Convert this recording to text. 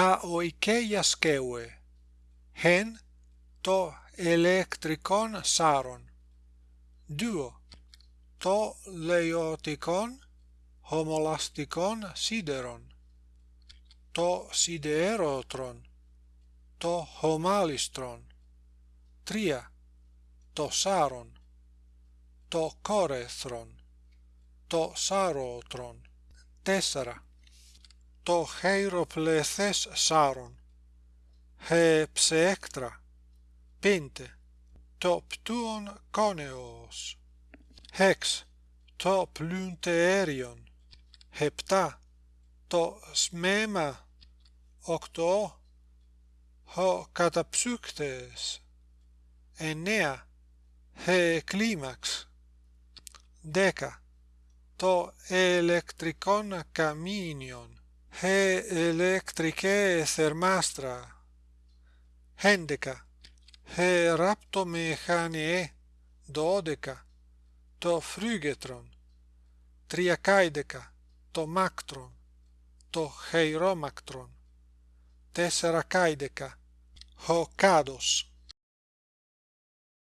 τα oikeia σκεύε hen το ηλεκτρικόν σάρον δύο το λεωτικόν homolastικόν σίδερον το σιδερότρον το χωμάλιστρον τρία το σάρον το κόρεθρον το σάροτρον τέσσερα το χειροπλεθές σάρον he ψέκτρα πέντε το πτούον κόνεος. Χεξ το πλυντέριον επτά το σμέμα. Οκτώ ο καταψύκτες εννέα he κλίμαξ. Δέκα το ηλεκτρικόν καμίνιον he ηλεκτρικέ θερμάστρα έντεκα he ραπτομηχανιέ δώδεκα το φρύγετρον τριακάιδεκα το μάκτρον το χειρόμακτρον τέσσερακάιδεκα ο κάδος